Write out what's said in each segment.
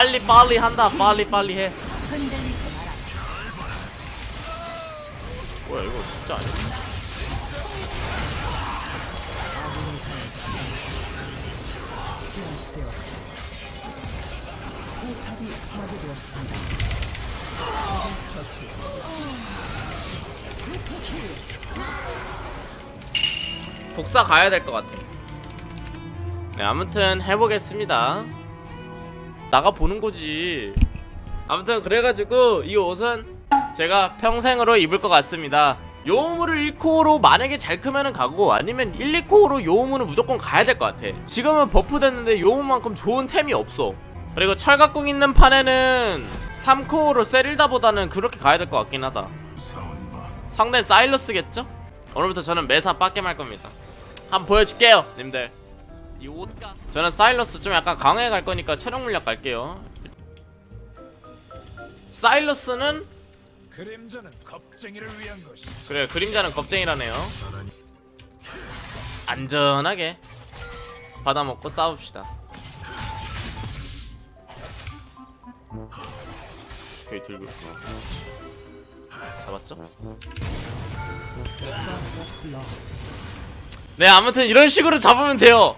빨리 빨리 한다. 빨리 빨리 해. 뭐야 이거 진짜 아니야? 독사 가야 될 것 같아. 네 아무튼 해보겠습니다 나가 보는 거지. 아무튼 그래가지고 이 옷은 제가 평생으로 입을 것 같습니다. 요우무를 1코어로 만약에 잘 크면은 가고 아니면 1, 2코어로 요우무는 무조건 가야 될 것 같아. 지금은 buff 됐는데 요우무만큼 좋은 템이 없어. 그리고 철갑궁 있는 판에는 3코어로 세릴다보다는 그렇게 가야 될 것 같긴 하다. 상대 사일러스겠죠? 오늘부터 저는 매사 할 겁니다. 한번 보여줄게요 님들 저는 사일러스 좀 약간 강하게 갈 거니까 체력 물약 갈게요. 사일러스는 그림자는 겁쟁이를 위한 것이. 그래 그림자는 겁쟁이라네요. 안전하게 받아먹고 싸웁시다. 오케이 들고 잡았죠? 네 아무튼 이런 식으로 잡으면 돼요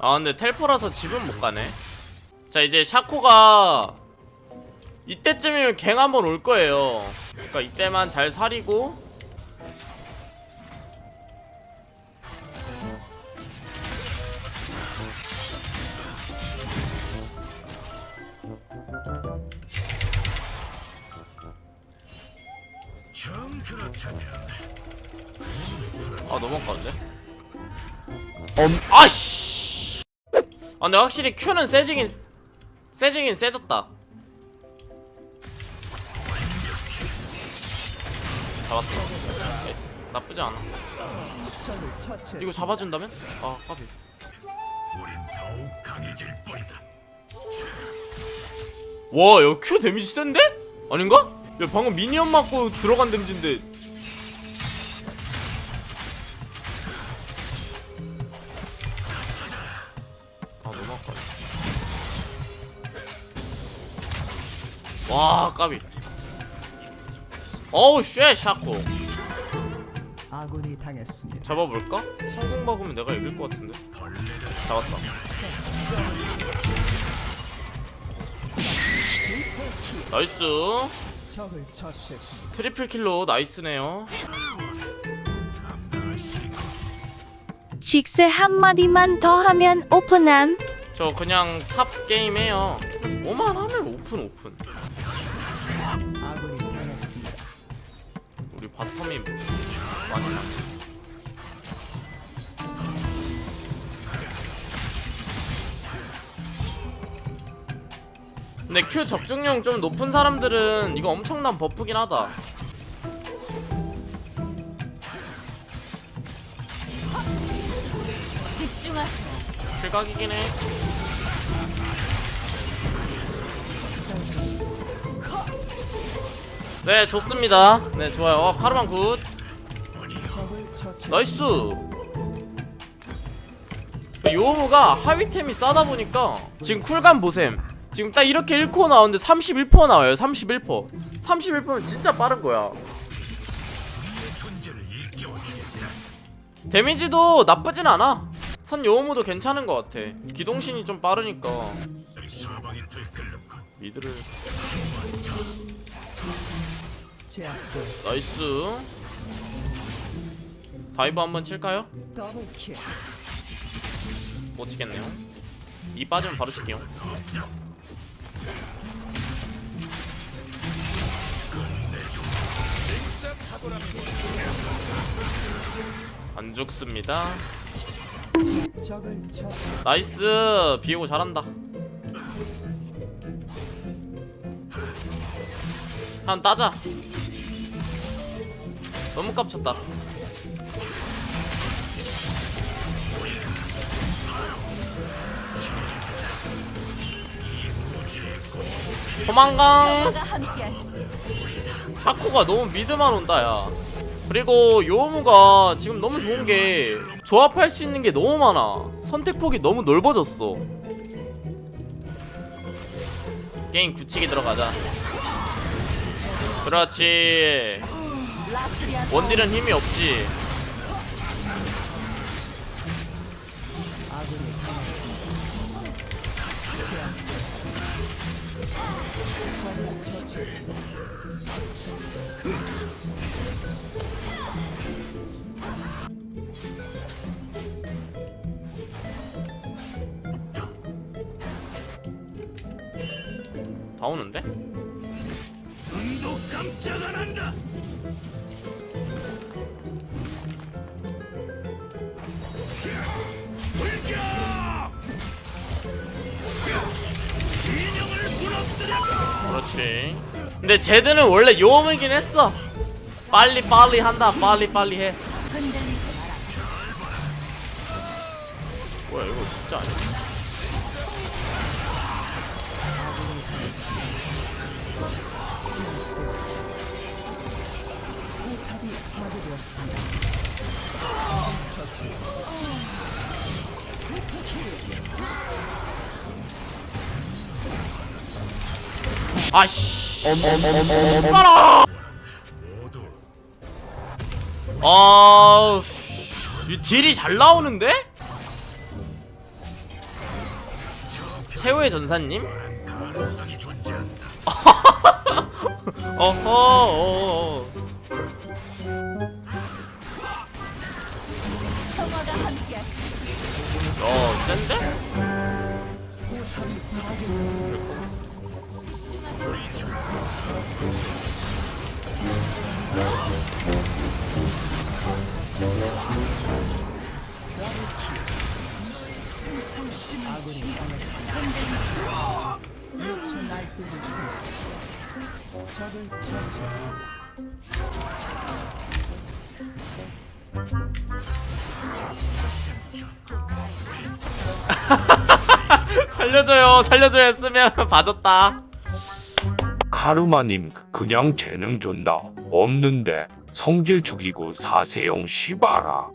아 근데 텔포라서 집은 못 가네. 자 이제 샤코가 이때쯤이면 갱 한번 올 거예요. 그러니까 이때만 잘 사리고. 아 아까운데? 엄 아씨 아 근데 확실히 Q는 세지긴 세지긴 세졌다 잡았다. 나쁘지 않아 이거 잡아준다면? 아 까비 우린 더욱 강해질 뿐이다. 와, 야, Q 데미지 센데? 아닌가? 야, 방금 minion 맞고 들어간 데미지인데. 와, 까비. 어우, shit, 샤코. 아군이 당했습니다. 잡아볼까? 성공 박으면 내가 이길 것 같은데. 잡았다. Nice. 적을 처치했습니다. triple kill로 nice네요. 식스 한마디만 더 하면 오픈함. 저 그냥 top 게임 해요. 오만 하면 오픈 오픈. 우리 bottom이 많이 나. 근데 Q 적중률 좀 높은 사람들은 이거 엄청난 buff긴 하다. 실각이긴 해. 네, 좋습니다. 네, 좋아요. 어, 파르만 good. Nice. 요무가 하위템이 싸다 보니까 지금 쿨감 보셈. 지금 딱 이렇게 1코 나오는데 31% 나와요. 31%. 31%면 진짜 빠른 거야. 데미지도 나쁘진 않아. 선 요무도 괜찮은 것 같아. 기동신이 좀 빠르니까. mid를. Nice. 다이브 한번 칠까요? 못 치겠네요. 이 빠지면 바로 칠게요. 안 죽습니다. 나이스 비에고 잘한다. 한 따자. 너무 깝쳤다. 도망강. 샤코가 너무 미드만 온다 야 그리고 요무가 지금 너무 좋은 게 조합할 수 있는 게 너무 많아. 선택폭이 너무 넓어졌어. 게임 굳히게 들어가자. 그렇지. 원딜은 힘이 없지 다. 오는데? 눈도 깜짝 안 한다. 그렇지 근데 제드는 원래 요음이긴 했어 빨리 빨리 한다 빨리 빨리 해. 뭐야 이거 진짜 아니야 아씨 모두 아이 딜이 잘 나오는데? 최후의 전사님? 어허 어허. 적을 처치했습니다. 살려줘요 살려줘야 했으면 봐줬다 카르마님 그냥 재능 준다 없는데 성질 죽이고 사세용 시바라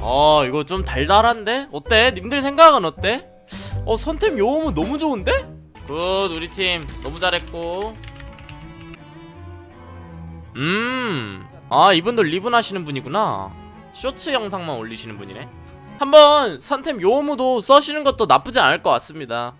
어 이거 좀 달달한데? 어때? 님들 생각은 어때? 어 선템 요무는 너무 좋은데? good 우리 팀. 너무 잘했고. 음아 이분도 리븐 하시는 분이구나. 쇼츠 영상만 올리시는 분이네. 한번 선템 요무도 써시는 것도 나쁘지 않을 것 같습니다